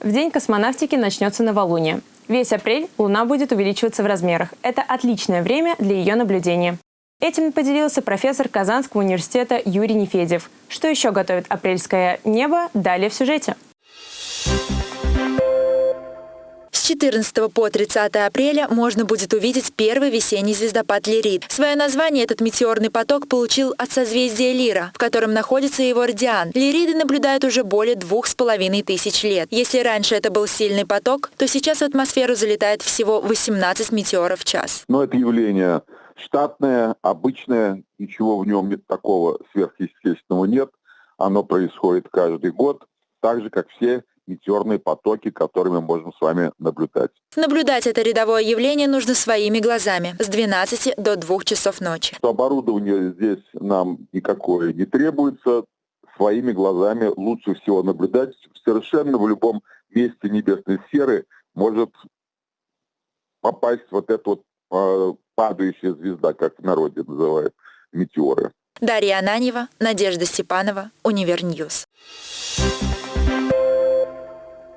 В день космонавтики начнется новолуние. Весь апрель Луна будет увеличиваться в размерах. Это отличное время для ее наблюдения. Этим поделился профессор Казанского университета Юрий Нефедев. Что еще готовит апрельское небо, далее в сюжете. С 14 по 30 апреля можно будет увидеть первый весенний звездопад Лирид. Свое название этот метеорный поток получил от созвездия Лира, в котором находится его радиан. Лириды наблюдают уже более двух с половиной тысяч лет. Если раньше это был сильный поток, то сейчас в атмосферу залетает всего 18 метеоров в час. Но это явление штатное, обычное, ничего в нем нет такого сверхъестественного нет. Оно происходит каждый год, так же, как все метеорные потоки, которые мы можем с вами наблюдать. Наблюдать это рядовое явление нужно своими глазами с 12 до 2 часов ночи. Оборудование здесь нам никакое не требуется. Своими глазами лучше всего наблюдать. Совершенно в любом месте небесной сферы может попасть вот эта вот э, падающая звезда, как в народе называют метеоры. Дарья Ананьева, Надежда Степанова, Универ News.